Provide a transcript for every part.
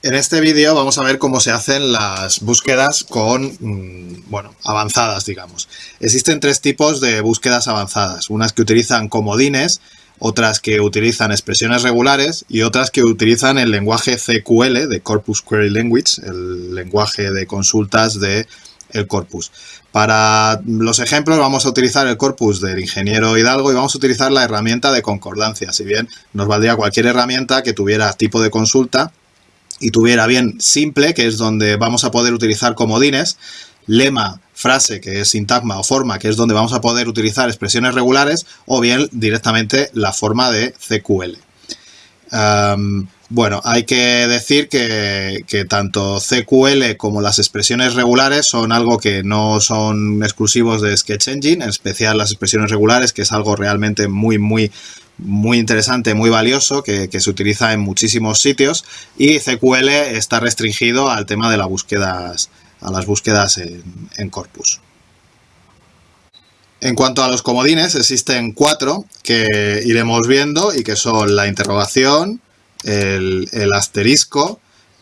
En este vídeo vamos a ver cómo se hacen las búsquedas con, mm, bueno, avanzadas, digamos. Existen tres tipos de búsquedas avanzadas. Unas que utilizan comodines, otras que utilizan expresiones regulares y otras que utilizan el lenguaje CQL de Corpus Query Language, el lenguaje de consultas de el corpus. Para los ejemplos vamos a utilizar el corpus del ingeniero Hidalgo y vamos a utilizar la herramienta de concordancia. Si bien nos valdría cualquier herramienta que tuviera tipo de consulta y tuviera bien simple, que es donde vamos a poder utilizar comodines, lema, frase, que es sintagma o forma, que es donde vamos a poder utilizar expresiones regulares, o bien directamente la forma de CQL. bueno, hay que decir que, que, tanto CQL como las expresiones regulares son algo que no son exclusivos de Sketch Engine, en especial las expresiones regulares, que es algo realmente muy, muy muy interesante, muy valioso, que, se utiliza en muchísimos sitios y CQL está restringido al tema de las búsquedas, a las búsquedas en, corpus. En cuanto a los comodines, existen cuatro que iremos viendo y que son la interrogación, el, asterisco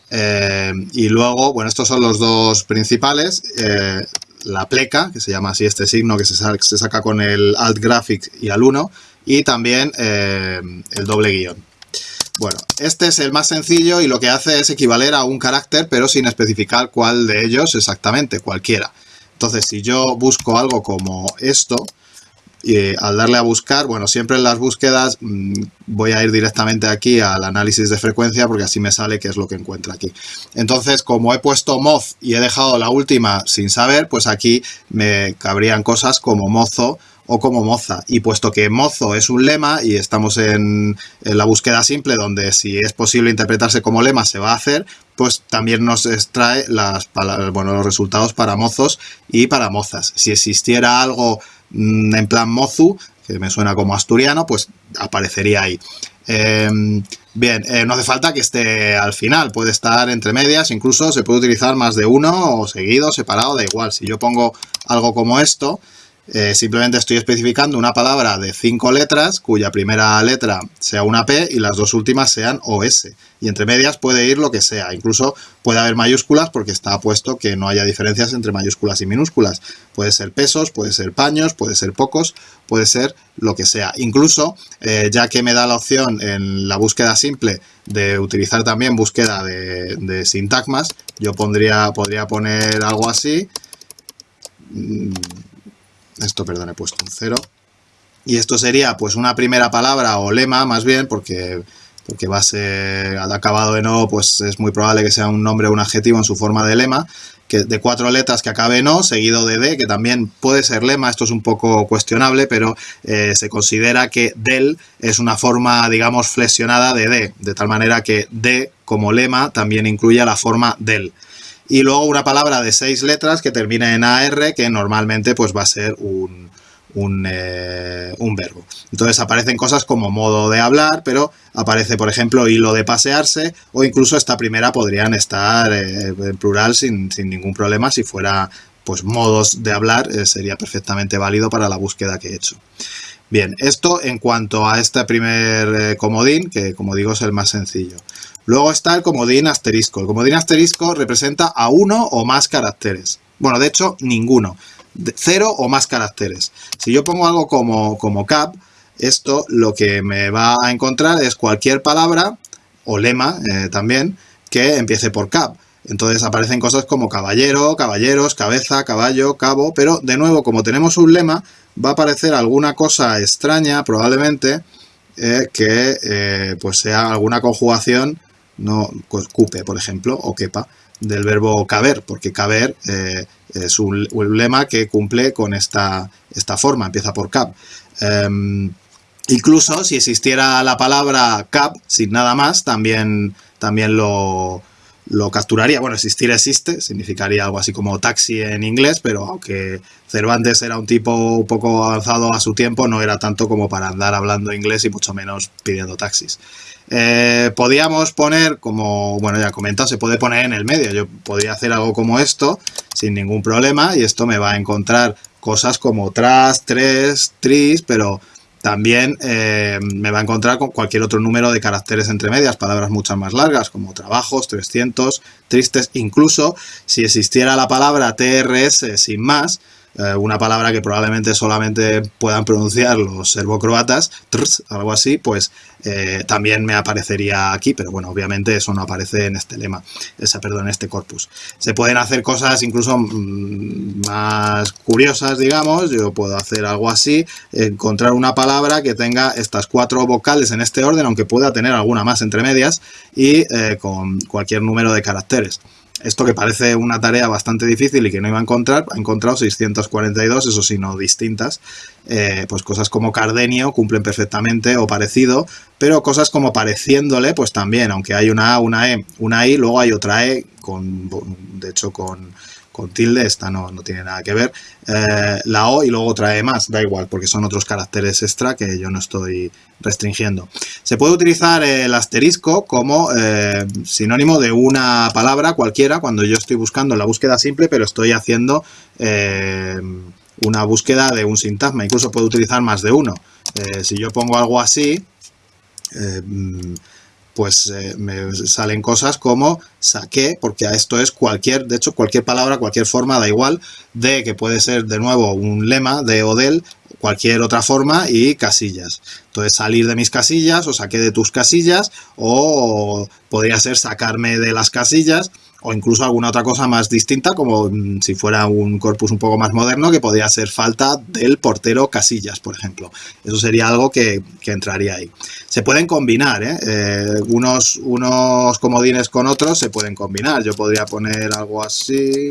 eh, y luego, bueno, estos son los dos principales, eh, la pleca, que se llama así este signo que se, se saca con el alt graphic y al 1, y también eh, el doble guion. Bueno, este es el más sencillo y lo que hace es equivaler a un carácter, pero sin especificar cuál de ellos exactamente, cualquiera. Entonces, si yo busco algo como esto, y al darle a buscar, bueno, siempre en las búsquedas mm, voy a ir directamente aquí al análisis de frecuencia porque así me sale qué es lo que encuentra aquí. Entonces, como he puesto moz y he dejado la última sin saber, pues aquí me cabrían cosas como mozo o como moza. Y puesto que mozo es un lema y estamos en, la búsqueda simple donde si es posible interpretarse como lema se va a hacer, pues también nos extrae bueno, los resultados para mozos y para mozas. Si existiera algo mm, en plan mozu, que me suena como asturiano, pues aparecería ahí. Em, bien, eh, no hace falta que esté al final, puede estar entre medias, incluso se puede utilizar más de uno o seguido, separado, da igual. Si yo pongo algo como esto, eh, simplemente estoy especificando una palabra de cinco letras cuya primera letra sea una P y las dos últimas sean OS. Y entre medias puede ir lo que sea. Incluso puede haber mayúsculas porque está puesto que no haya diferencias entre mayúsculas y minúsculas. Puede ser pesos, puede ser paños, puede ser pocos, puede ser lo que sea. Incluso, eh, ya que me da la opción en la búsqueda simple de utilizar también búsqueda de, sintagmas, yo pondría, podría poner algo así mm, esto, perdón, he puesto un cero. Y esto sería pues una primera palabra o lema más bien, porque, porque va a ser acabado en O, pues es muy probable que sea un nombre o un adjetivo en su forma de lema, que de cuatro letras que acabe en O, seguido de D, que también puede ser lema, esto es un poco cuestionable, pero eh, se considera que del es una forma, digamos, flexionada de D, de tal manera que D como lema también incluye la forma del y luego una palabra de seis letras que termina en AR, que normalmente pues va a ser un, eh, un, verbo. Entonces aparecen cosas como modo de hablar, pero aparece, por ejemplo, hilo de pasearse, o incluso esta primera podrían estar eh, en plural sin, ningún problema. Si fuera pues modos de hablar, eh, sería perfectamente válido para la búsqueda que he hecho. Bien, esto en cuanto a este primer comodín, que como digo es el más sencillo. Luego está el comodín asterisco. El comodín asterisco representa a uno o más caracteres. Bueno, de hecho, ninguno. cero o más caracteres. Si yo pongo algo como, como cap, esto lo que me va a encontrar es cualquier palabra, o lema eh, también, que empiece por cap. Entonces aparecen cosas como caballero, caballeros, cabeza, caballo, cabo, pero de nuevo, como tenemos un lema, va a aparecer alguna cosa extraña, probablemente, eh, que eh, pues sea alguna conjugación no cupe, por ejemplo, o quepa, del verbo caber, porque caber eh, es un, lema que cumple con esta, esta forma, empieza por cap. Em, incluso si existiera la palabra cap sin nada más, también, también lo, lo capturaría. Bueno, existir existe, significaría algo así como taxi en inglés, pero aunque Cervantes era un tipo un poco avanzado a su tiempo, no era tanto como para andar hablando inglés y mucho menos pidiendo taxis. Eh, podíamos poner, como bueno ya comentado, se puede poner en el medio. Yo podría hacer algo como esto sin ningún problema y esto me va a encontrar cosas como tras, tres, tris, pero también eh, me va a encontrar con cualquier otro número de caracteres entre medias, palabras muchas más largas, como trabajos, 300, tristes, incluso si existiera la palabra TRS sin más, eh, una palabra que probablemente solamente puedan pronunciar los serbocroatas, algo así, pues eh, también me aparecería aquí, pero bueno, obviamente eso no aparece en este lema, esa, perdón, en este corpus. Se pueden hacer cosas incluso mm, más curiosas, digamos, yo puedo hacer algo así, encontrar una palabra que tenga estas cuatro vocales en este orden, aunque pueda tener alguna más entre medias, y eh, con cualquier número de caracteres. Esto que parece una tarea bastante difícil y que no iba a encontrar, ha encontrado 642, eso sí, no distintas. Eh, pues cosas como Cardenio cumplen perfectamente o parecido, pero cosas como pareciéndole, pues también, aunque hay una A, una E, una I, luego hay otra E, con, de hecho con, con tilde, esta no, no tiene nada que ver, eh, la O y luego trae más, da igual, porque son otros caracteres extra que yo no estoy restringiendo. Se puede utilizar el asterisco como eh, sinónimo de una palabra cualquiera cuando yo estoy buscando la búsqueda simple, pero estoy haciendo eh, una búsqueda de un sintagma. Incluso puedo utilizar más de uno. si yo pongo algo así, pues eh, me salen cosas como saqué, porque a esto es cualquier, de hecho cualquier palabra, cualquier forma, da igual, de que puede ser de nuevo un lema de o del, cualquier otra forma y casillas. Entonces salir de mis casillas o saqué de tus casillas o podría ser sacarme de las casillas o incluso alguna otra cosa más distinta, como mm, si fuera un corpus un poco más moderno, que podría ser falta del portero Casillas, por ejemplo. Eso sería algo que, entraría ahí. Se pueden combinar, ¿eh? Eh, unos, unos comodines con otros se pueden combinar. Yo podría poner algo así...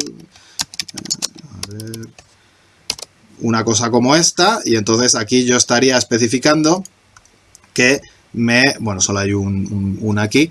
Una cosa como esta, y entonces aquí yo estaría especificando que me... Bueno, solo hay un, un aquí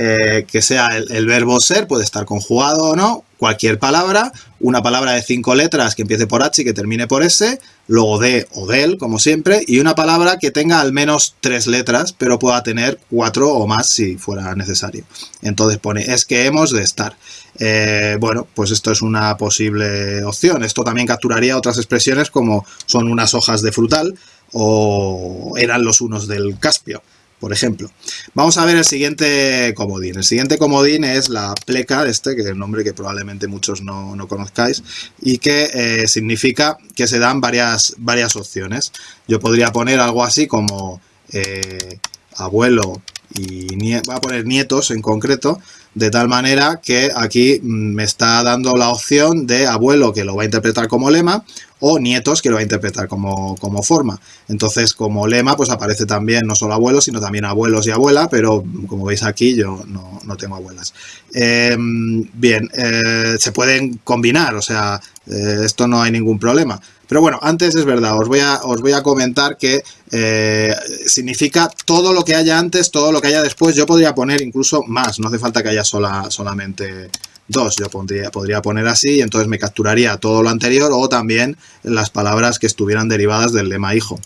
eh, que sea el, verbo ser, puede estar conjugado o no, cualquier palabra, una palabra de cinco letras que empiece por H y que termine por S, luego de o del, como siempre, y una palabra que tenga al menos tres letras, pero pueda tener cuatro o más si fuera necesario. Entonces pone, es que hemos de estar. Eh, bueno, pues esto es una posible opción. Esto también capturaría otras expresiones como son unas hojas de frutal o eran los unos del Caspio por ejemplo. Vamos a ver el siguiente comodín. El siguiente comodín es la pleca, este, que es el nombre que probablemente muchos no, conozcáis, y que eh, significa que se dan varias, varias opciones. Yo podría poner algo así como eh, abuelo y voy a poner nietos en concreto, de tal manera que aquí mm, me está dando la opción de abuelo que lo va a interpretar como lema o nietos que lo va a interpretar como, forma. Entonces, como lema, pues aparece también no solo abuelos, sino también abuelos y abuela, pero como veis aquí yo no, tengo abuelas. Em, bien, eh, se pueden combinar, o sea, eh, esto no hay ningún problema. Pero bueno, antes es verdad, os voy a, os voy a comentar que eh, significa todo lo que haya antes, todo lo que haya después. Yo podría poner incluso más, no hace falta que haya sola, solamente 2. Yo podría poner así y entonces me capturaría todo lo anterior o también las palabras que estuvieran derivadas del lema hijo.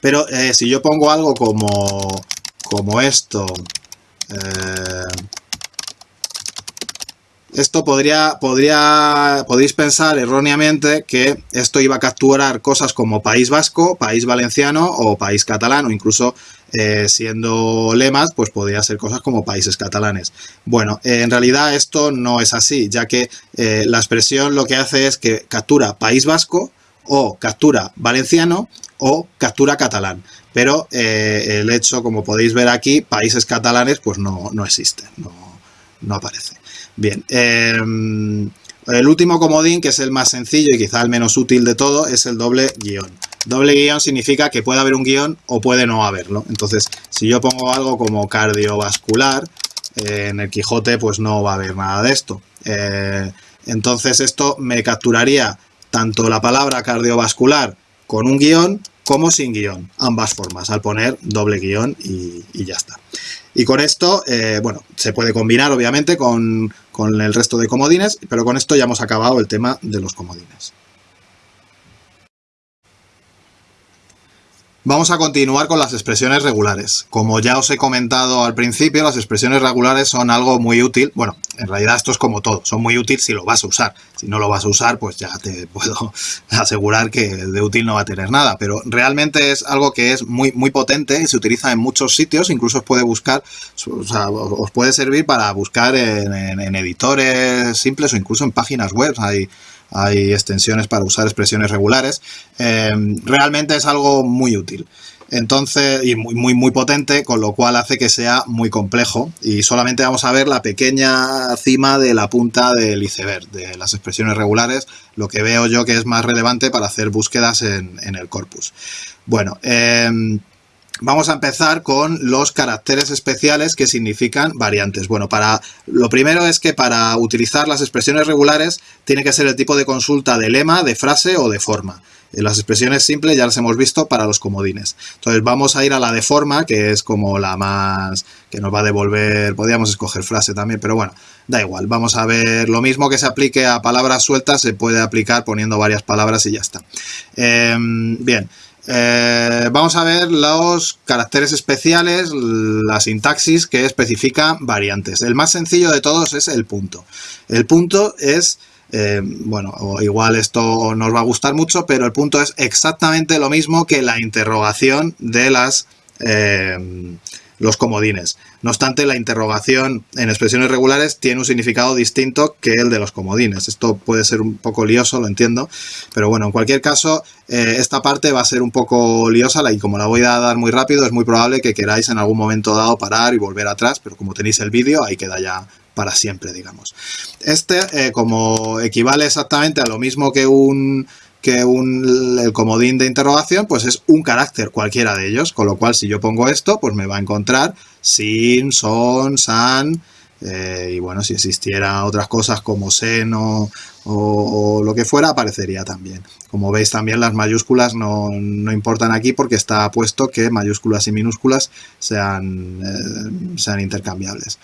Pero eh, si yo pongo algo como, como esto, eh, esto podría, podría, podéis pensar erróneamente que esto iba a capturar cosas como País Vasco, País Valenciano o País Catalán o incluso eh, siendo lemas, pues podría ser cosas como países catalanes. Bueno, en realidad esto no es así, ya que eh, la expresión lo que hace es que captura País Vasco o captura Valenciano o captura catalán. Pero eh, el hecho, como podéis ver aquí, países catalanes pues no, no existe, no, no aparece. Bien, em, el último comodín, que es el más sencillo y quizá el menos útil de todo, es el doble guion. Doble guion significa que puede haber un guion o puede no haberlo. Entonces, si yo pongo algo como cardiovascular, eh, en el Quijote pues no va a haber nada de esto. Eh, entonces esto me capturaría tanto la palabra cardiovascular con un guion como sin guion, ambas formas, al poner doble guion y, ya está. Y con esto, eh, bueno, se puede combinar obviamente con, con el resto de comodines, pero con esto ya hemos acabado el tema de los comodines. Vamos a continuar con las expresiones regulares. Como ya os he comentado al principio, las expresiones regulares son algo muy útil. Bueno, en realidad esto es como todo, son muy útiles si lo vas a usar. Si no lo vas a usar, pues ya te puedo asegurar que de útil no va a tener nada. Pero realmente es algo que es muy, muy potente y se utiliza en muchos sitios. Incluso os puede buscar, o sea, os puede servir para buscar en, editores simples o incluso en páginas web. Hay, hay extensiones para usar expresiones regulares. Em, realmente es algo muy útil. Entonces, y muy, muy, muy potente, con lo cual hace que sea muy complejo. Y solamente vamos a ver la pequeña cima de la punta del iceberg, de las expresiones regulares, lo que veo yo que es más relevante para hacer búsquedas en, el corpus. Bueno, em, Vamos a empezar con los caracteres especiales que significan variantes. Bueno, para lo primero es que para utilizar las expresiones regulares tiene que ser el tipo de consulta de lema, de frase o de forma. En las expresiones simples ya las hemos visto para los comodines. Entonces vamos a ir a la de forma, que es como la más... que nos va a devolver... Podríamos escoger frase también, pero bueno, da igual. Vamos a ver lo mismo que se aplique a palabras sueltas, se puede aplicar poniendo varias palabras y ya está. Em, bien. Eh, vamos a ver los caracteres especiales, la sintaxis que especifica variantes. El más sencillo de todos es el punto. El punto es, eh, bueno, igual esto nos va a gustar mucho, pero el punto es exactamente lo mismo que la interrogación de las... Eh, los comodines. No obstante, la interrogación en expresiones regulares tiene un significado distinto que el de los comodines. Esto puede ser un poco lioso, lo entiendo, pero bueno, en cualquier caso, eh, esta parte va a ser un poco liosa y como la voy a dar muy rápido, es muy probable que queráis en algún momento dado parar y volver atrás, pero como tenéis el vídeo, ahí queda ya para siempre, digamos. Este, eh, como equivale exactamente a lo mismo que un que un, el comodín de interrogación pues es un carácter cualquiera de ellos, con lo cual si yo pongo esto pues me va a encontrar sin, son, san, eh, y bueno, si existiera otras cosas como seno o, lo que fuera, aparecería también. Como veis también las mayúsculas no, importan aquí porque está puesto que mayúsculas y minúsculas sean, eh, sean intercambiables.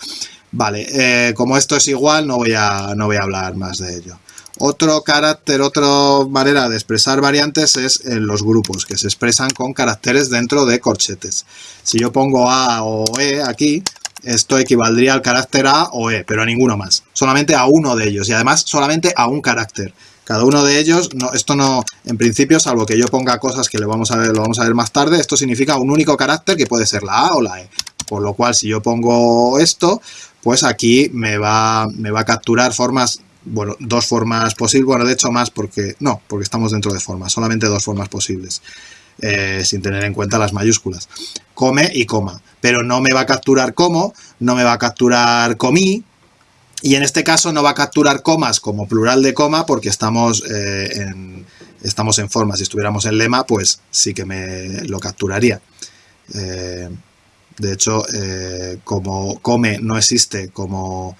Vale, eh, como esto es igual no voy, a, no voy a hablar más de ello. Otro carácter, otra manera de expresar variantes es en los grupos, que se expresan con caracteres dentro de corchetes. Si yo pongo A o E aquí, esto equivaldría al carácter A o E, pero a ninguno más. Solamente a uno de ellos y además solamente a un carácter. Cada uno de ellos, no, esto no, en principio, salvo que yo ponga cosas que le vamos a ver, lo vamos a ver más tarde, esto significa un único carácter que puede ser la A o la E. Por lo cual, si yo pongo esto, pues aquí me va, me va a capturar formas bueno, dos formas posibles, bueno, de hecho más porque, no, porque estamos dentro de formas, solamente dos formas posibles, eh, sin tener en cuenta las mayúsculas. Come y coma, pero no me va a capturar como, no me va a capturar comí, y en este caso no va a capturar comas como plural de coma porque estamos, eh, en, estamos en forma. Si estuviéramos en lema, pues sí que me lo capturaría. Eh, de hecho, como come no existe como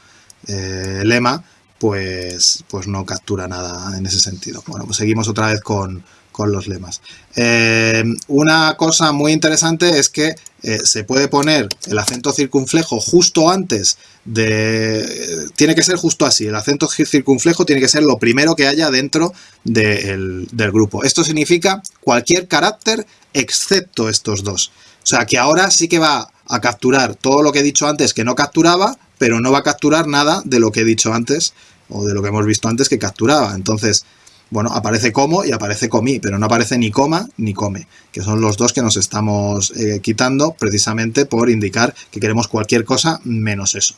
lema, pues, pues no captura nada en ese sentido. Bueno, pues seguimos otra vez con, los lemas. Eh, una cosa muy interesante es que eh, se puede poner el acento circunflejo justo antes de... tiene que ser justo así, el acento circunflejo tiene que ser lo primero que haya dentro del grupo. Esto significa cualquier carácter excepto estos dos. O sea que ahora sí que va a capturar todo lo que he dicho antes que no capturaba, pero no va a capturar nada de lo que he dicho antes o de lo que hemos visto antes que capturaba. Entonces, bueno, aparece como y aparece comí, pero no aparece ni coma ni come, que son los dos que nos estamos eh, quitando precisamente por indicar que queremos cualquier cosa menos eso.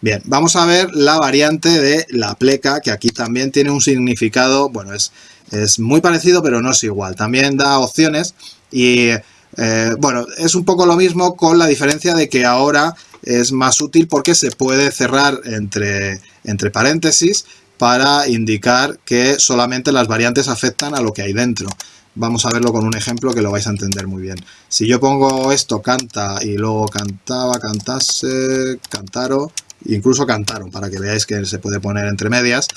Bien, vamos a ver la variante de la pleca, que aquí también tiene un significado, bueno, es, es muy parecido, pero no es igual. También da opciones y, eh, bueno, es un poco lo mismo con la diferencia de que ahora es más útil porque se puede cerrar entre, entre paréntesis para indicar que solamente las variantes afectan a lo que hay dentro. Vamos a verlo con un ejemplo que lo vais a entender muy bien. Si yo pongo esto, canta, y luego cantaba, cantase, cantaro, incluso cantaron, para que veáis que se puede poner entre medias.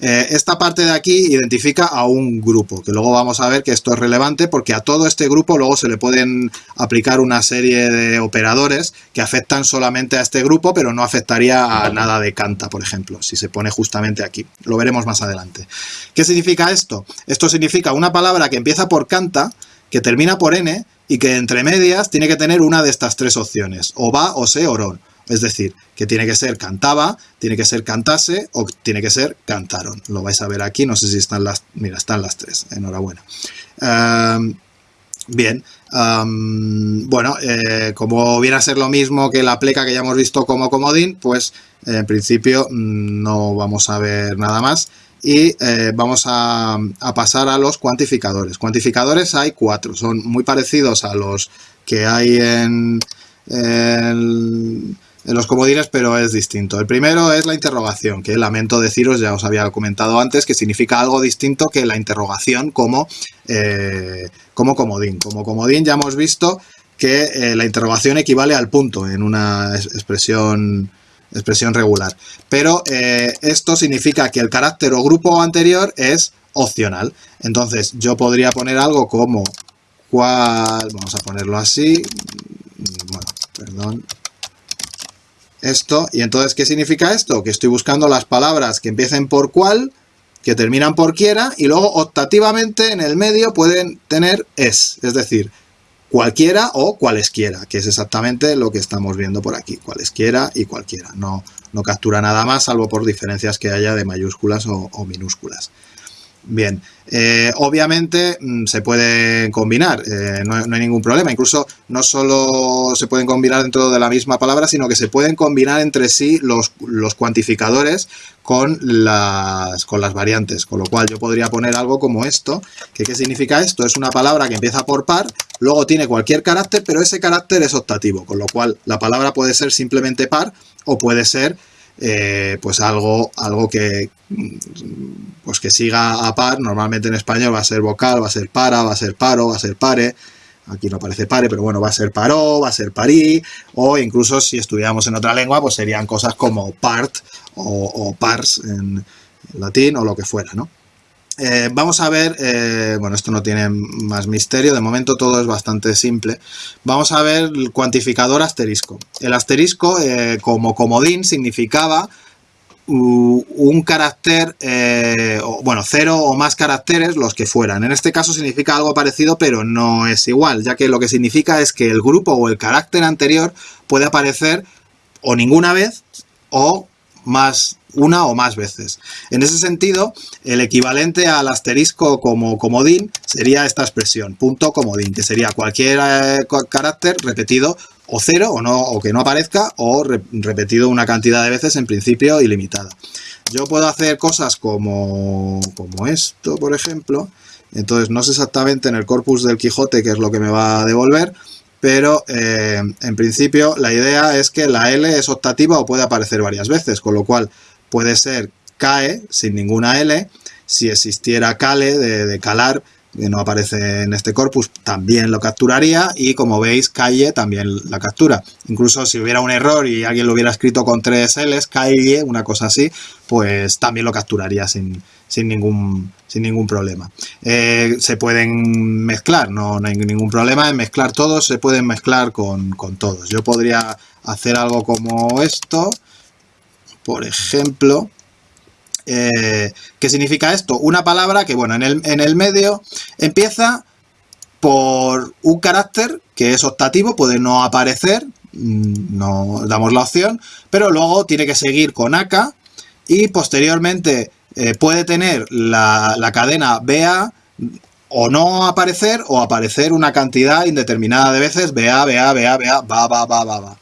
Eh, esta parte de aquí identifica a un grupo, que luego vamos a ver que esto es relevante porque a todo este grupo luego se le pueden aplicar una serie de operadores que afectan solamente a este grupo, pero no afectaría a nada de canta, por ejemplo, si se pone justamente aquí. Lo veremos más adelante. ¿Qué significa esto? Esto significa una palabra que empieza por canta, que termina por n y que entre medias tiene que tener una de estas tres opciones, o va, o se, o ron. Es decir, que tiene que ser cantaba, tiene que ser cantase o tiene que ser cantaron. Lo vais a ver aquí, no sé si están las... Mira, están las tres, enhorabuena. Em, bien, em, bueno, eh, como viene a ser lo mismo que la pleca que ya hemos visto como comodín, pues en principio mm, no vamos a ver nada más y eh, vamos a, pasar a los cuantificadores. Cuantificadores hay cuatro, son muy parecidos a los que hay en los comodines, pero es distinto. El primero es la interrogación, que lamento deciros, ya os había comentado antes, que significa algo distinto que la interrogación como, eh, como comodín. Como comodín ya hemos visto que eh, la interrogación equivale al punto en una expresión, expresión regular. Pero eh, esto significa que el carácter o grupo anterior es opcional. Entonces yo podría poner algo como cuál, vamos a ponerlo así, bueno, perdón, esto. Y entonces, ¿qué significa esto? Que estoy buscando las palabras que empiecen por cual, que terminan por quiera, y luego optativamente en el medio pueden tener es, es decir, cualquiera o cualesquiera, que es exactamente lo que estamos viendo por aquí, cualesquiera y cualquiera. No, no captura nada más, salvo por diferencias que haya de mayúsculas o minúsculas. Bien, eh, obviamente mm, se pueden combinar, eh, no, hay ningún problema. Incluso no solo se pueden combinar dentro de la misma palabra, sino que se pueden combinar entre sí los, los cuantificadores con las, con las variantes. Con lo cual yo podría poner algo como esto. Que, ¿Qué significa esto? Es una palabra que empieza por par, luego tiene cualquier carácter, pero ese carácter es optativo. Con lo cual la palabra puede ser simplemente par o puede ser eh, pues algo, algo que, pues que siga a par, normalmente en español va a ser vocal, va a ser para, va a ser paro, va a ser pare, aquí no aparece pare, pero bueno, va a ser paró, va a ser parí, o incluso si estudiamos en otra lengua, pues serían cosas como part o, pars en latín o lo que fuera, ¿no? Eh, vamos a ver, eh, bueno, esto no tiene más misterio, de momento todo es bastante simple. Vamos a ver el cuantificador asterisco. El asterisco, eh, como comodín, significaba un carácter, bueno, cero o más caracteres, los que fueran. En este caso significa algo parecido, pero no es igual, ya que lo que significa es que el grupo o el carácter anterior puede aparecer o ninguna vez o más una o más veces. En ese sentido, el equivalente al asterisco como comodín sería esta expresión, punto comodín, que sería cualquier eh, carácter repetido o cero o, no, o que no aparezca o repetido una cantidad de veces en principio ilimitada. Yo puedo hacer cosas como, como esto, por ejemplo. Entonces no sé exactamente en el corpus del Quijote qué es lo que me va a devolver, pero eh, en principio la idea es que la L es optativa o puede aparecer varias veces, con lo cual puede ser CAE sin ninguna L, si existiera CALE de, calar, que no aparece en este corpus, también lo capturaría y como veis calle también la captura. Incluso si hubiera un error y alguien lo hubiera escrito con tres L's, calle, una cosa así, pues también lo capturaría sin, ningún, sin ningún problema. Eh, se pueden mezclar, no, hay ningún problema en mezclar todos, se pueden mezclar con, con todos. Yo podría hacer algo como esto, por ejemplo, eh, ¿qué significa esto? Una palabra que, bueno, en el, en el medio empieza por un carácter que es optativo, puede no aparecer, mm, no damos la opción, pero luego tiene que seguir con AK y posteriormente eh, puede tener la, la, cadena BA o no aparecer o aparecer una cantidad indeterminada de veces BA, BA, BA, BA, va, va, va, va, va.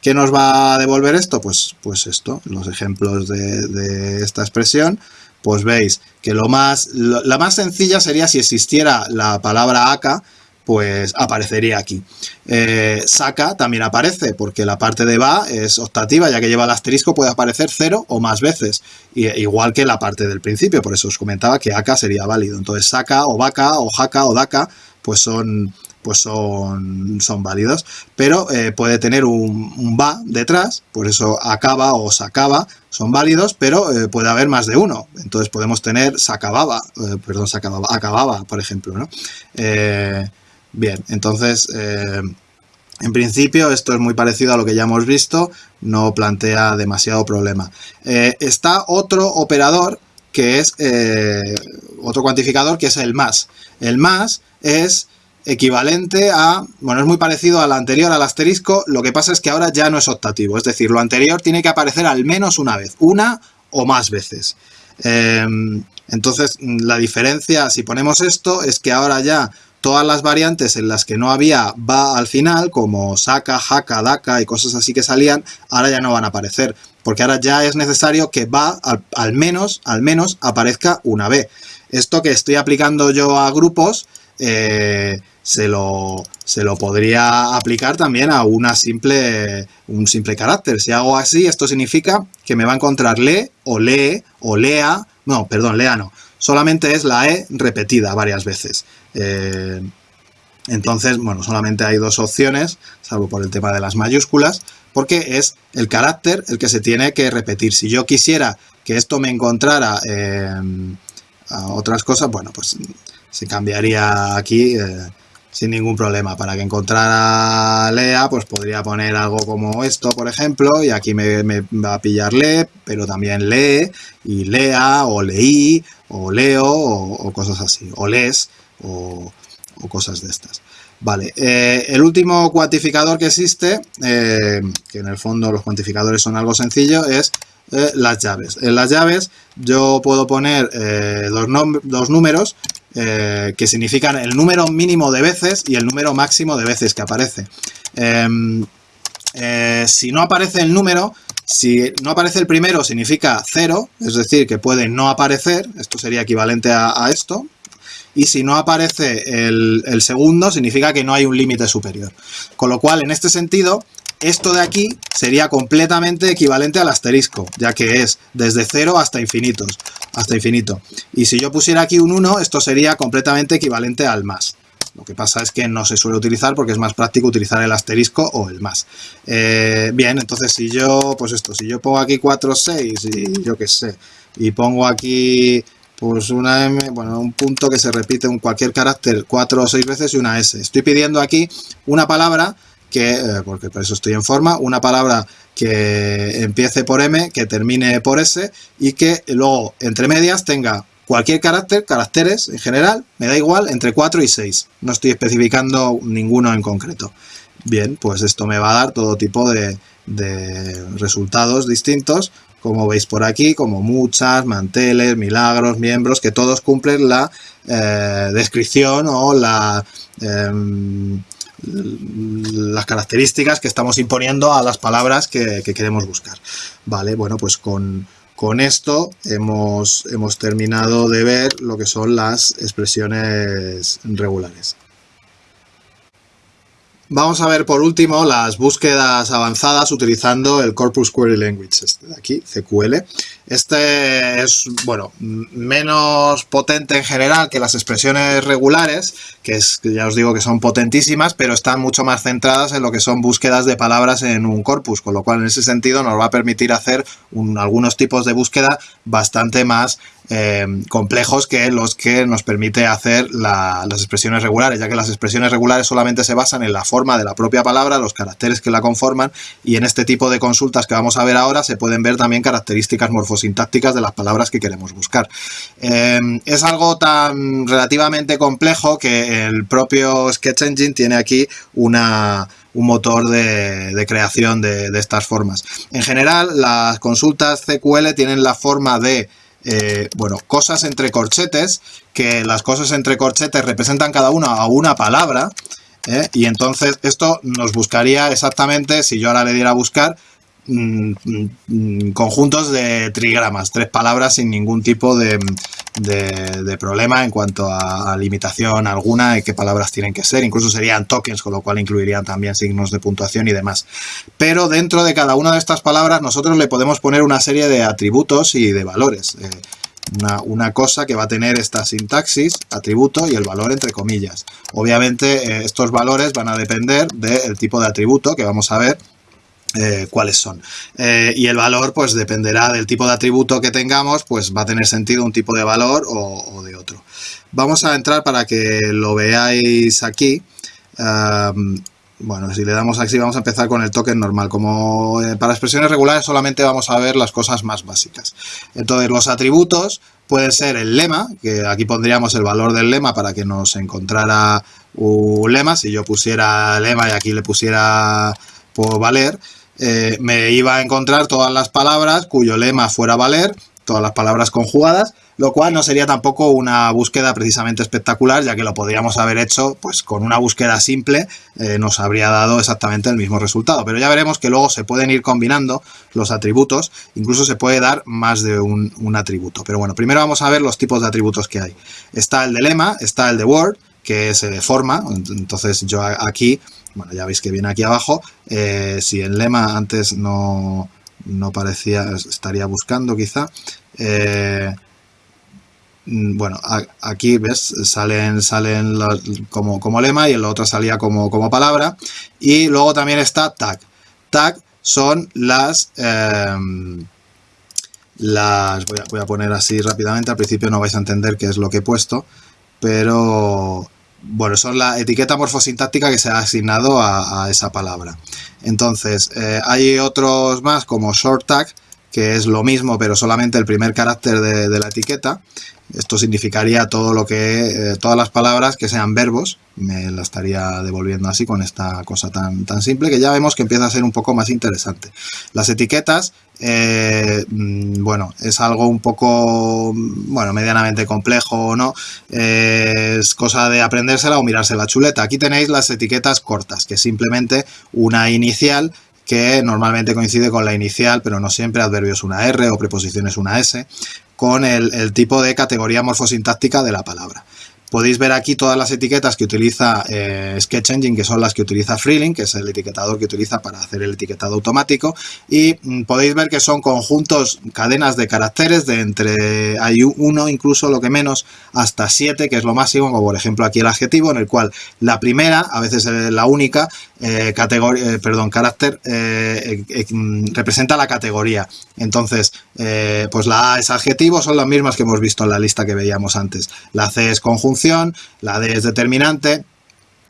¿Qué nos va a devolver esto? Pues, pues esto, los ejemplos de, esta expresión, pues veis que lo más, la más sencilla sería si existiera la palabra acá, pues aparecería aquí. Eh, saca también aparece, porque la parte de va es optativa, ya que lleva el asterisco puede aparecer cero o más veces, igual que la parte del principio, por eso os comentaba que acá sería válido. Entonces saca o vaca o jaca o daca, pues son pues son, son válidos. Pero eh, puede tener un, va detrás, por eso acaba o sacaba, son válidos, pero eh, puede haber más de uno. Entonces podemos tener sacababa, eh, perdón, sacababa, acababa, por ejemplo, ¿no? bien, entonces... En principio esto es muy parecido a lo que ya hemos visto, no plantea demasiado problema. está otro operador que es otro cuantificador que es el más. El más es equivalente a, bueno, es muy parecido al anterior, al asterisco, lo que pasa es que ahora ya no es optativo, es decir, lo anterior tiene que aparecer al menos una vez, una o más veces. Em, entonces, la diferencia, si ponemos esto, es que ahora ya todas las variantes en las que no había va al final, como saca, jaca, daca y cosas así que salían, ahora ya no van a aparecer, porque ahora ya es necesario que va al, menos, al menos aparezca una B. Esto que estoy aplicando yo a grupos, eh, se, lo, se lo podría aplicar también a una simple, un simple carácter. Si hago así, esto significa que me va a encontrar le o lee o lea, no, perdón, lea no, solamente es la E repetida varias veces. Eh, entonces, bueno, solamente hay dos opciones, salvo por el tema de las mayúsculas, porque es el carácter el que se tiene que repetir. Si yo quisiera que esto me encontrara eh, a otras cosas, bueno, pues se cambiaría aquí eh, sin ningún problema. Para que encontrara lea, pues podría poner algo como esto, por ejemplo, y aquí me, va a pillar lee, pero también lee, y lea, o leí, o leo, o, cosas así, o les, o, cosas de estas. Vale, eh, el último cuantificador que existe, eh, que en el fondo los cuantificadores son algo sencillo, es las llaves. En las llaves yo puedo poner dos, dos, números eh, que significan el número mínimo de veces y el número máximo de veces que aparece. Em, eh, si no aparece el número, si no aparece el primero significa cero, es decir, que puede no aparecer, esto sería equivalente a, esto, y si no aparece el, segundo significa que no hay un límite superior. Con lo cual, en este sentido, esto de aquí sería completamente equivalente al asterisco, ya que es desde cero hasta infinitos, hasta infinito. Y si yo pusiera aquí un 1, esto sería completamente equivalente al más. Lo que pasa es que no se suele utilizar porque es más práctico utilizar el asterisco o el más. Eh, bien, entonces si yo, pues esto, si yo pongo aquí 4, 6 y yo qué sé, y pongo aquí pues una M, bueno, un punto que se repite en cualquier carácter 4 o 6 veces y una S. Estoy pidiendo aquí una palabra que, eh, porque por eso estoy en forma, una palabra que empiece por M, que termine por S y que luego entre medias tenga cualquier carácter, caracteres en general, me da igual, entre 4 y 6. No estoy especificando ninguno en concreto. Bien, pues esto me va a dar todo tipo de, resultados distintos, como veis por aquí, como muchas, manteles, milagros, miembros, que todos cumplen la eh, descripción o la... Em, las características que estamos imponiendo a las palabras que, queremos buscar. Vale, bueno, pues con, con esto hemos, hemos terminado de ver lo que son las expresiones regulares. Vamos a ver por último las búsquedas avanzadas utilizando el Corpus Query Language, este de aquí, CQL. Este es, bueno, menos potente en general que las expresiones regulares, que, es, ya os digo que son potentísimas, pero están mucho más centradas en lo que son búsquedas de palabras en un corpus, con lo cual en ese sentido nos va a permitir hacer algunos tipos de búsqueda bastante más eh, complejos que los que nos permite hacer las expresiones regulares, ya que las expresiones regulares solamente se basan en la forma de la propia palabra, los caracteres que la conforman, y en este tipo de consultas que vamos a ver ahora se pueden ver también características morfosintácticas de las palabras que queremos buscar. Eh, es algo tan relativamente complejo que el propio Sketch Engine tiene aquí una, un motor de, creación de, de, estas formas. En general, las consultas CQL tienen la forma de eh, bueno, cosas entre corchetes, que las cosas entre corchetes representan cada una a una palabra, ¿eh? y entonces esto nos buscaría exactamente, si yo ahora le diera a buscar, conjuntos de trigramas, tres palabras sin ningún tipo de, problema en cuanto a, limitación alguna y qué palabras tienen que ser. Incluso serían tokens, con lo cual incluirían también signos de puntuación y demás. Pero dentro de cada una de estas palabras nosotros le podemos poner una serie de atributos y de valores. Eh, una, cosa que va a tener esta sintaxis, atributo y el valor entre comillas. Obviamente eh, estos valores van a depender del tipo de atributo que vamos a ver eh, cuáles son. Eh, y el valor pues dependerá del tipo de atributo que tengamos, pues va a tener sentido un tipo de valor o, de otro. Vamos a entrar para que lo veáis aquí. bueno, si le damos aquí vamos a empezar con el token normal. Como eh, para expresiones regulares solamente vamos a ver las cosas más básicas. Entonces los atributos pueden ser el lema, que aquí pondríamos el valor del lema para que nos encontrara un lema, si yo pusiera lema y aquí le pusiera por valer, eh, me iba a encontrar todas las palabras cuyo lema fuera valer, todas las palabras conjugadas, lo cual no sería tampoco una búsqueda precisamente espectacular, ya que lo podríamos haber hecho pues con una búsqueda simple, eh, nos habría dado exactamente el mismo resultado. Pero ya veremos que luego se pueden ir combinando los atributos, incluso se puede dar más de un, un atributo. Pero bueno, primero vamos a ver los tipos de atributos que hay. Está el de lema, está el de word, que se deforma, entonces yo aquí, bueno, ya veis que viene aquí abajo, eh, si el lema antes no, no parecía, estaría buscando quizá, eh, mm, bueno, aquí ves, salen, salen como, como, lema y en la otra salía como, como, palabra. Y luego también está tag. Tag son las... Em, las voy a, poner así rápidamente, al principio no vais a entender qué es lo que he puesto, pero bueno, son la etiqueta morfosintáctica que se ha asignado a, esa palabra. Entonces, eh, hay otros más como short tag, que es lo mismo, pero solamente el primer carácter de, la etiqueta. Esto significaría todo lo que, eh, todas las palabras que sean verbos, me la estaría devolviendo así con esta cosa tan, tan simple que ya vemos que empieza a ser un poco más interesante. Las etiquetas, eh, mm, bueno, es algo un poco, bueno, medianamente complejo o no, es cosa de aprendérsela o mirarse la chuleta. Aquí tenéis las etiquetas cortas, que es simplemente una inicial que normalmente coincide con la inicial, pero no siempre, adverbios una R o preposiciones una S, con el, el tipo de categoría morfosintáctica de la palabra. Podéis ver aquí todas las etiquetas que utiliza eh, Sketch Engine, que son las que utiliza Freelink, que es el etiquetador que utiliza para hacer el etiquetado automático. Y mm, podéis ver que son conjuntos, cadenas de caracteres de entre, hay uno incluso lo que menos, hasta siete, que es lo máximo, como por ejemplo aquí el adjetivo, en el cual la primera, a veces la única, eh, categoría, eh, perdón, carácter, mm, representa la categoría. Entonces, pues la A es adjetivo, son las mismas que hemos visto en la lista que veíamos antes. La C es conjunto la D es determinante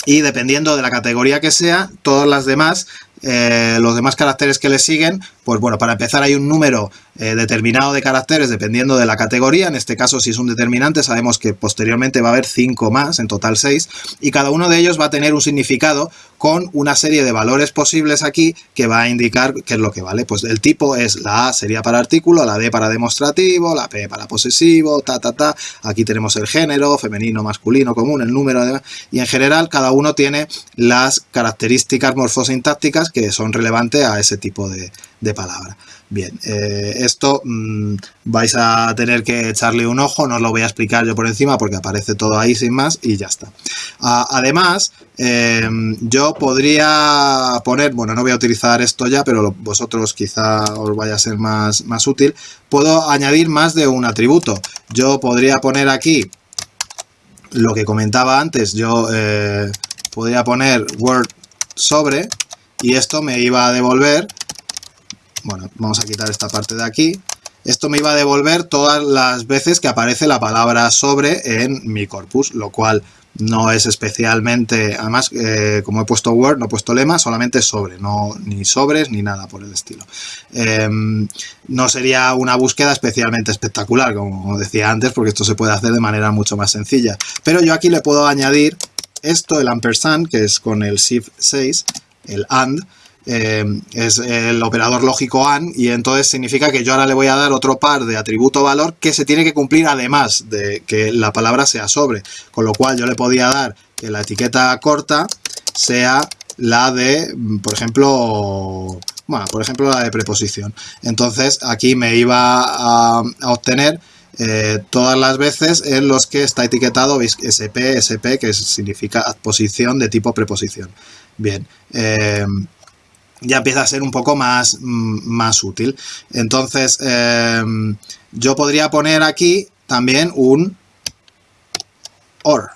y dependiendo de la categoría que sea, todas las demás, eh, los demás caracteres que le siguen, pues bueno, para empezar hay un número eh, determinado de caracteres dependiendo de la categoría. En este caso, si es un determinante, sabemos que posteriormente va a haber 5 más, en total 6, y cada uno de ellos va a tener un significado con una serie de valores posibles aquí que va a indicar qué es lo que vale. Pues el tipo es la A sería para artículo, la D para demostrativo, la P para posesivo, ta, ta, ta. Aquí tenemos el género, femenino, masculino, común, el número, y en general cada uno tiene las características morfosintácticas que son relevantes a ese tipo de, de palabra. Bien, eh, esto mmm, vais a tener que echarle un ojo, no os lo voy a explicar yo por encima porque aparece todo ahí sin más y ya está. Además, eh, yo podría poner, bueno, no voy a utilizar esto ya, pero vosotros quizá os vaya a ser más, más útil, puedo añadir más de un atributo. Yo podría poner aquí lo que comentaba antes, yo eh, podría poner word sobre y esto me iba a devolver bueno, vamos a quitar esta parte de aquí. Esto me iba a devolver todas las veces que aparece la palabra sobre en mi corpus, lo cual no es especialmente, además, eh, como he puesto Word, no he puesto lema, solamente sobre, no ni sobres ni nada por el estilo. Em, no sería una búsqueda especialmente espectacular, como decía antes, porque esto se puede hacer de manera mucho más sencilla. Pero yo aquí le puedo añadir esto, el ampersand, que es con el Shift 6, el AND, eh, es el operador lógico AND y entonces significa que yo ahora le voy a dar otro par de atributo valor que se tiene que cumplir además de que la palabra sea sobre. Con lo cual yo le podía dar que la etiqueta corta sea la de, por ejemplo, bueno, por ejemplo la de preposición. Entonces aquí me iba a, obtener eh, todas las veces en los que está etiquetado SP, SP, que significa posición de tipo preposición. Bien, eh, ya empieza a ser un poco más, mm, más útil. Entonces, em, yo podría poner aquí también un OR.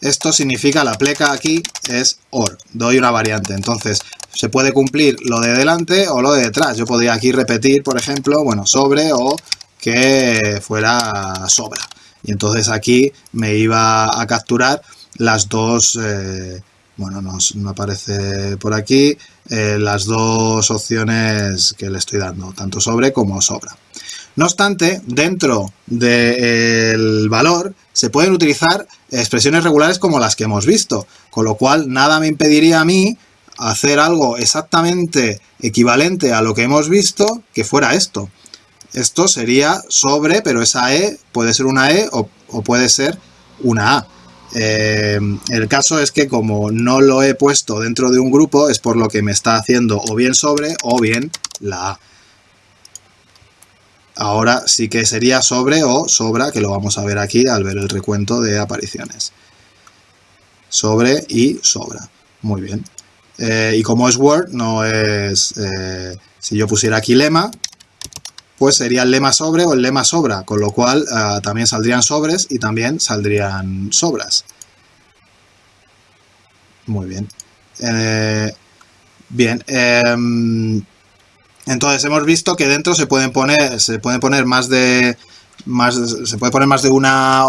Esto significa, la pleca aquí es OR, doy una variante. Entonces, se puede cumplir lo de delante o lo de detrás. Yo podría aquí repetir, por ejemplo, bueno, sobre o que fuera sobra. Y entonces aquí me iba a capturar las dos, eh, bueno, nos, no aparece por aquí, eh, las dos opciones que le estoy dando, tanto sobre como sobra. No obstante, dentro del valor se pueden utilizar expresiones regulares como las que hemos visto, con lo cual nada me impediría a mí hacer algo exactamente equivalente a lo que hemos visto que fuera esto. Esto sería sobre, pero esa E puede ser una E o, puede ser una A. Eh, el caso es que como no lo he puesto dentro de un grupo es por lo que me está haciendo o bien sobre o bien la A. Ahora sí que sería sobre o sobra, que lo vamos a ver aquí al ver el recuento de apariciones. Sobre y sobra. Muy bien. Eh, y como es Word, no es... Eh, si yo pusiera aquí lema, pues sería el lema sobre o el lema sobra, con lo cual eh, también saldrían sobres y también saldrían sobras. Muy bien. bien. Em, entonces hemos visto que dentro se pueden poner, se pueden poner más de más, se puede poner más de una,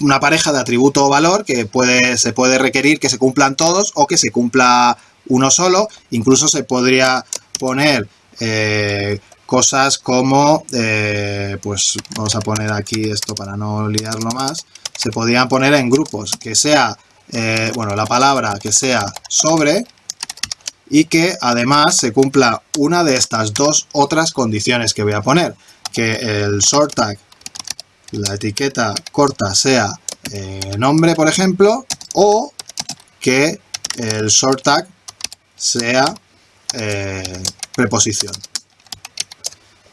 una pareja de atributo o valor que puede, se puede requerir que se cumplan todos o que se cumpla uno solo. Incluso se podría poner eh, cosas como, eh, pues vamos a poner aquí esto para no liarlo más, se podrían poner en grupos, que sea, eh, bueno, la palabra que sea sobre y que además se cumpla una de estas dos otras condiciones que voy a poner. Que el short tag, la etiqueta corta sea eh, nombre, por ejemplo, o que el short tag sea preposición.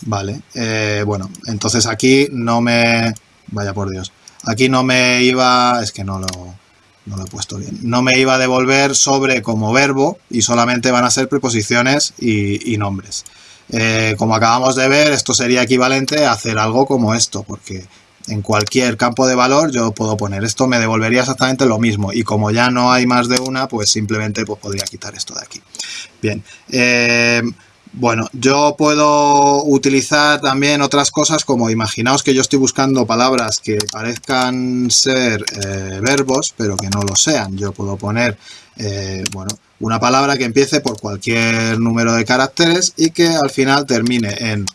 Vale, eh, bueno, entonces aquí no me... Vaya por Dios. Aquí no me iba... Es que no lo no lo he puesto bien, no me iba a devolver sobre como verbo y solamente van a ser preposiciones y, nombres. Eh, como acabamos de ver, esto sería equivalente a hacer algo como esto, porque en cualquier campo de valor yo puedo poner esto, me devolvería exactamente lo mismo y como ya no hay más de una, pues simplemente pues, podría quitar esto de aquí. Bien, eh, bueno, yo puedo utilizar también otras cosas como imaginaos que yo estoy buscando palabras que parezcan ser eh, verbos, pero que no lo sean. Yo puedo poner, eh, bueno, una palabra que empiece por cualquier número de caracteres y que al final termine en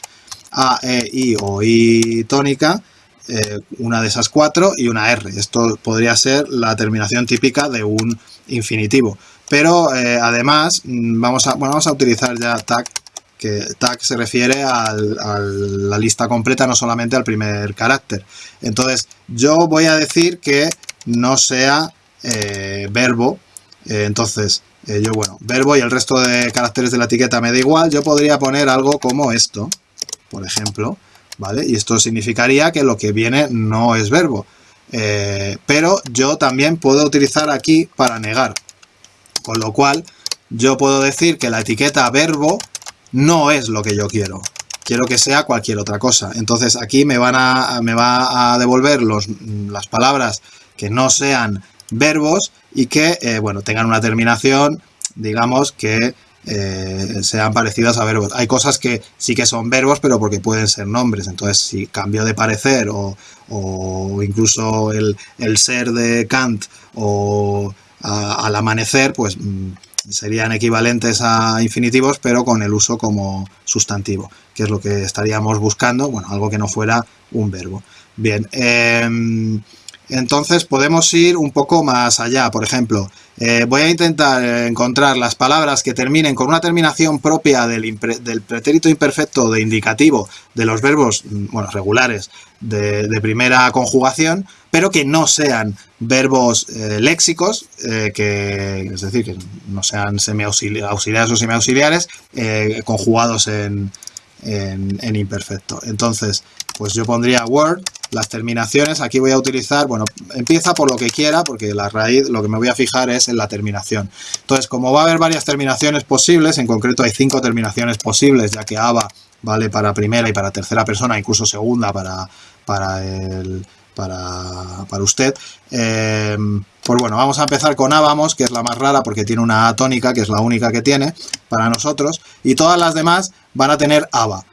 A, E, I o I tónica, eh, una de esas cuatro y una R. Esto podría ser la terminación típica de un infinitivo. Pero además mm, vamos a, bueno, vamos a utilizar ya tag que tag se refiere a la lista completa, no solamente al primer carácter. Entonces, yo voy a decir que no sea eh, verbo, eh, entonces, eh, yo, bueno, verbo y el resto de caracteres de la etiqueta me da igual, yo podría poner algo como esto, por ejemplo, ¿vale? Y esto significaría que lo que viene no es verbo. pero yo también puedo utilizar aquí para negar, con lo cual yo puedo decir que la etiqueta verbo no es lo que yo quiero. Quiero que sea cualquier otra cosa. Entonces aquí me, van a, me va a devolver los, las palabras que no sean verbos y que eh, bueno, tengan una terminación, digamos, que eh, sean parecidas a verbos. Hay cosas que sí que son verbos, pero porque pueden ser nombres. Entonces, si cambio de parecer o, incluso el, ser de Kant o al amanecer, pues mm, serían equivalentes a infinitivos, pero con el uso como sustantivo, que es lo que estaríamos buscando, bueno, algo que no fuera un verbo. Bien, em, entonces podemos ir un poco más allá, por ejemplo, eh, voy a intentar encontrar las palabras que terminen con una terminación propia del, pretérito imperfecto de indicativo de los verbos mm, bueno, regulares de, primera conjugación, pero que no sean verbos eh, léxicos, eh, que, es decir, que no sean semiauxiliares o semiauxiliares, conjugados en, en imperfecto. Entonces, pues yo pondría Word las terminaciones, aquí voy a utilizar, bueno, empieza por lo que quiera, porque la raíz, lo que me voy a fijar es en la terminación. Entonces, como va a haber varias terminaciones posibles, en concreto hay cinco terminaciones posibles, ya que ABA vale para primera y para tercera persona, incluso segunda para, para, el, para, para usted. Eh, pues bueno, vamos a empezar con A, vamos, que es la más rara porque tiene una A tónica, que es la única que tiene para nosotros, y todas las demás van a tener ABA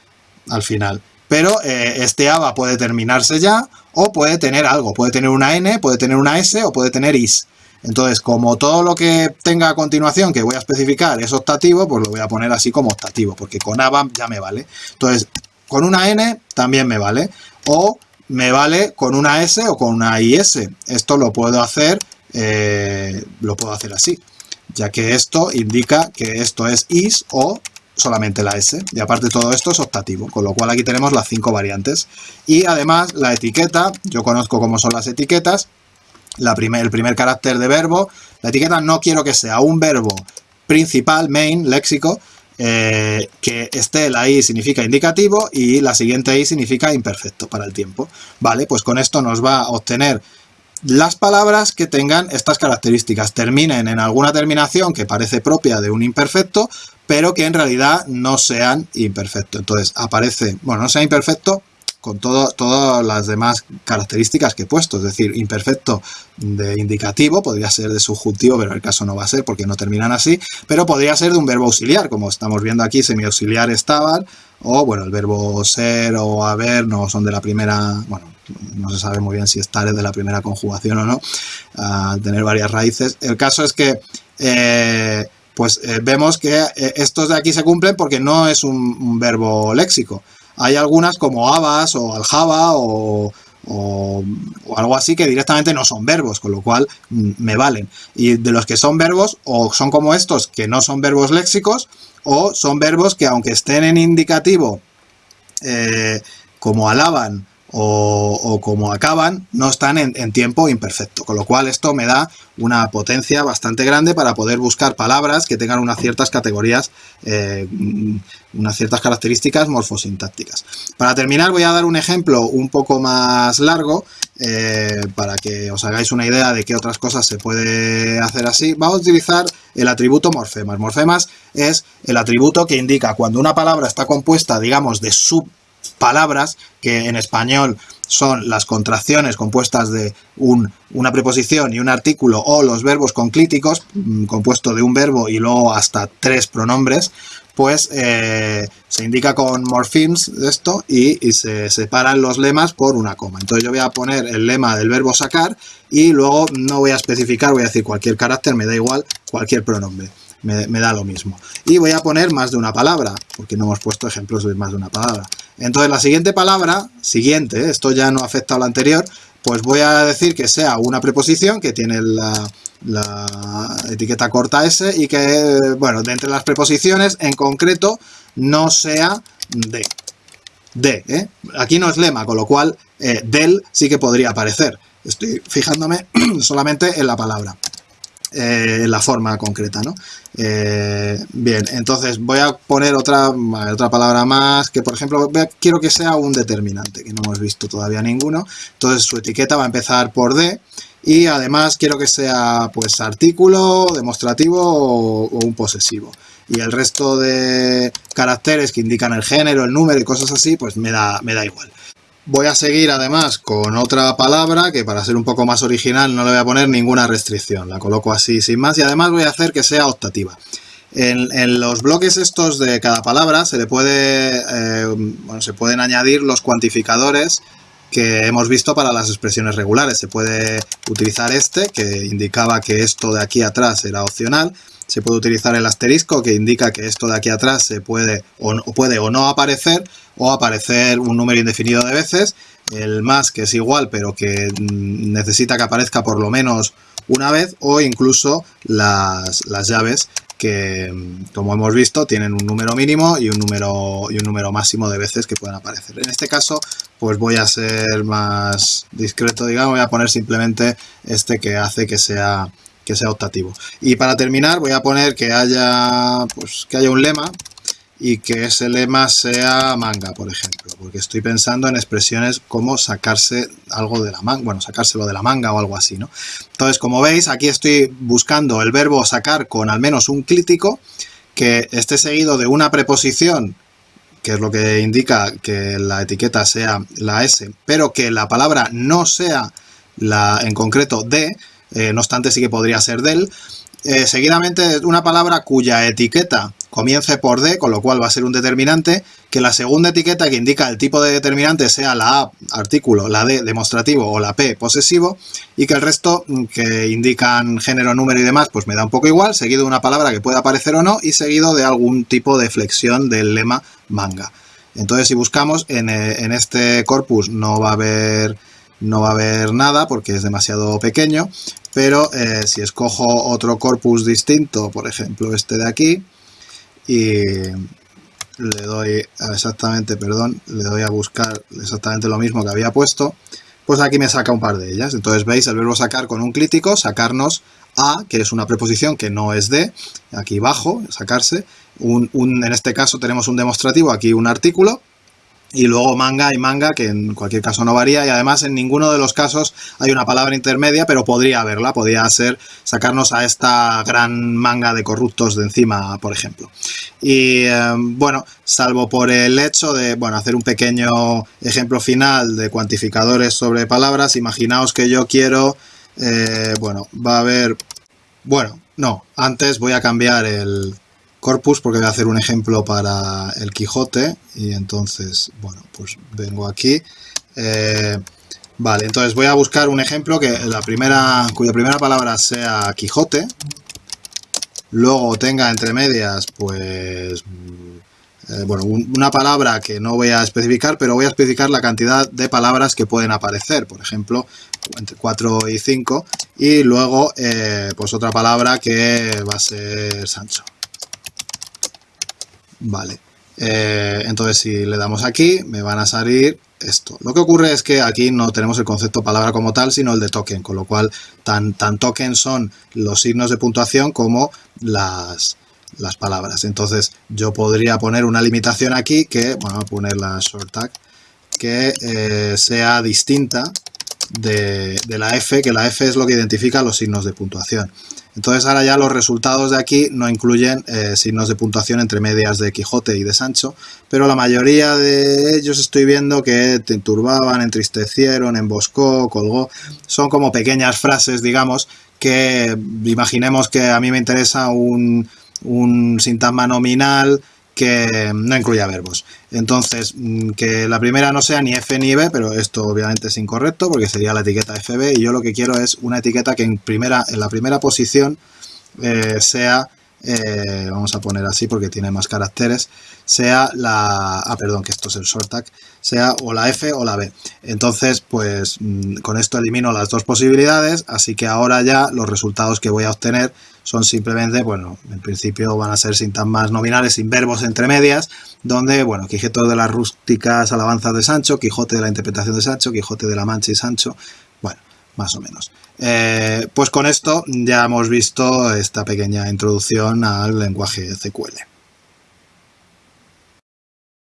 al final. Pero eh, este ABA puede terminarse ya o puede tener algo. Puede tener una N, puede tener una S o puede tener IS. Entonces, como todo lo que tenga a continuación que voy a especificar es optativo, pues lo voy a poner así como optativo, porque con ABA ya me vale. Entonces, con una N también me vale. O me vale con una S o con una IS. Esto lo puedo hacer, eh, lo puedo hacer así, ya que esto indica que esto es is o solamente la S. Y aparte todo esto es optativo, con lo cual aquí tenemos las cinco variantes. Y además la etiqueta, yo conozco cómo son las etiquetas, el primer carácter de verbo, la etiqueta no quiero que sea un verbo principal, main, léxico, eh, que esté la i significa indicativo y la siguiente i significa imperfecto para el tiempo. Vale, pues con esto nos va a obtener las palabras que tengan estas características, terminen en alguna terminación que parece propia de un imperfecto, pero que en realidad no sean imperfecto. Entonces aparece, bueno, no sea imperfecto, con todas las demás características que he puesto, es decir, imperfecto de indicativo, podría ser de subjuntivo, pero en el caso no va a ser porque no terminan así, pero podría ser de un verbo auxiliar, como estamos viendo aquí, semiauxiliar estaban, o bueno, el verbo ser o haber no son de la primera, bueno, no se sabe muy bien si estar es de la primera conjugación o no, a tener varias raíces. El caso es que eh, pues eh, vemos que eh, estos de aquí se cumplen porque no es un verbo léxico. Hay algunas como habas o aljaba o, o, algo así que directamente no son verbos, con lo cual mm, me valen. Y de los que son verbos, o son como estos que no son verbos léxicos, o son verbos que aunque estén en indicativo, eh, como alaban o, como acaban, no están en, tiempo imperfecto. Con lo cual esto me da una potencia bastante grande para poder buscar palabras que tengan unas ciertas categorías, eh, unas ciertas características morfosintácticas. Para terminar voy a dar un ejemplo un poco más largo eh, para que os hagáis una idea de qué otras cosas se puede hacer así. Vamos a utilizar el atributo morfemas. Morfemas es el atributo que indica cuando una palabra está compuesta, digamos, de sub palabras que en español son las contracciones compuestas de un, una preposición y un artículo o los verbos conclíticos, mm, compuesto de un verbo y luego hasta tres pronombres, pues eh, se indica con morphemes esto y, y, se separan los lemas por una coma. Entonces yo voy a poner el lema del verbo sacar y luego no voy a especificar, voy a decir cualquier carácter, me da igual, cualquier pronombre me, da lo mismo. Y voy a poner más de una palabra, porque no hemos puesto ejemplos de más de una palabra. Entonces la siguiente palabra, siguiente, esto ya no afecta a la anterior, pues voy a decir que sea una preposición que tiene la, etiqueta corta S y que, bueno, de entre las preposiciones, en concreto, no sea de. De, ¿eh? Aquí no es lema, con lo cual eh, del sí que podría aparecer. Estoy fijándome solamente en la palabra. Eh, la forma concreta, ¿no? Eh, bien, entonces voy a poner otra, otra palabra más, que por ejemplo quiero que sea un determinante, que no hemos visto todavía ninguno. Entonces su etiqueta va a empezar por D y además quiero que sea pues artículo, demostrativo o, o un posesivo. Y el resto de caracteres que indican el género, el número y cosas así, pues me da, me da igual. Voy a seguir además con otra palabra que para ser un poco más original no le voy a poner ninguna restricción. La coloco así sin más y además voy a hacer que sea optativa. En, los bloques estos de cada palabra se le puede, eh, se pueden añadir los cuantificadores que hemos visto para las expresiones regulares. Se puede utilizar este, que indicaba que esto de aquí atrás era opcional. Se puede utilizar el asterisco, que indica que esto de aquí atrás se puede o, puede o no aparecer, o aparecer un número indefinido de veces. El más, que es igual, pero que mm, necesita que aparezca por lo menos una vez, o incluso las, las llaves, que como hemos visto tienen un número mínimo y un número, y un número máximo de veces que pueden aparecer. En este caso pues voy a ser más discreto, digamos, voy a poner simplemente este que hace que sea, que sea optativo. Y para terminar voy a poner que haya, pues, que haya un lema y que ese lema sea manga, por ejemplo, porque estoy pensando en expresiones como sacarse algo de la manga, bueno, sacárselo de la manga o algo así, ¿no? Entonces, como veis, aquí estoy buscando el verbo sacar con al menos un crítico que esté seguido de una preposición, que es lo que indica que la etiqueta sea la S, pero que la palabra no sea la en concreto de, eh, no obstante sí que podría ser del, eh, seguidamente una palabra cuya etiqueta comience por D, con lo cual va a ser un determinante, que la segunda etiqueta que indica el tipo de determinante sea la A, artículo, la D, demostrativo o la P, posesivo, y que el resto mm, que indican género, número y demás, pues me da un poco igual, seguido de una palabra que pueda aparecer o no, y seguido de algún tipo de flexión del lema manga. Entonces si buscamos en, en este corpus no va a haber no va a haber nada porque es demasiado pequeño, pero eh, si escojo otro corpus distinto, por ejemplo este de aquí, y le doy exactamente, perdón, le doy a buscar exactamente lo mismo que había puesto, pues aquí me saca un par de ellas. Entonces veis el verbo sacar con un crítico, sacarnos a, que es una preposición que no es de, aquí bajo, sacarse, un, en este caso tenemos un demostrativo, aquí un artículo, y luego manga y manga, que en cualquier caso no varía, y además en ninguno de los casos hay una palabra intermedia, pero podría haberla, podría ser sacarnos a esta gran manga de corruptos de encima, por ejemplo. Y eh, bueno, salvo por el hecho de, bueno, hacer un pequeño ejemplo final de cuantificadores sobre palabras, imaginaos que yo quiero, eh, bueno, va a haber, bueno, no, antes voy a cambiar el corpus porque voy a hacer un ejemplo para el Quijote y entonces, bueno, pues vengo aquí. Eh, vale, entonces voy a buscar un ejemplo que la primera, cuya primera palabra sea Quijote, luego tenga entre medias, pues, eh, bueno, una palabra que no voy a especificar, pero voy a especificar la cantidad de palabras que pueden aparecer, por ejemplo, entre 4 y 5, y luego, eh, pues otra palabra que va a ser Sancho. Vale. Eh, entonces si le damos aquí, me van a salir esto. Lo que ocurre es que aquí no tenemos el concepto palabra como tal, sino el de token, con lo cual tan, tan token son los signos de puntuación como las, las palabras. Entonces yo podría poner una limitación aquí que, bueno, voy a poner la short tag, que eh, sea distinta de, de la F, que la F es lo que identifica los signos de puntuación. Entonces ahora ya los resultados de aquí no incluyen eh, signos de puntuación entre medias de Quijote y de Sancho, pero la mayoría de ellos estoy viendo que te turbaban, entristecieron, emboscó, colgó. Son como pequeñas frases, digamos, que imaginemos que a mí me interesa un, un sintagma nominal que no incluya verbos. Entonces, mm, que la primera no sea ni F ni B, pero esto obviamente es incorrecto porque sería la etiqueta FB y yo lo que quiero es una etiqueta que en, primera, en la primera posición eh, sea, eh, vamos a poner así porque tiene más caracteres, sea la, ah perdón que esto es el short tag, sea o la F o la B. Entonces, pues mm, con esto elimino las dos posibilidades, así que ahora ya los resultados que voy a obtener son simplemente, bueno, en principio van a ser sintagmas nominales sin verbos entre medias, donde, bueno, Quijote de las rústicas alabanzas de Sancho, Quijote de la interpretación de Sancho, Quijote de la Mancha y Sancho, bueno, más o menos. Eh, pues con esto ya hemos visto esta pequeña introducción al lenguaje CQL.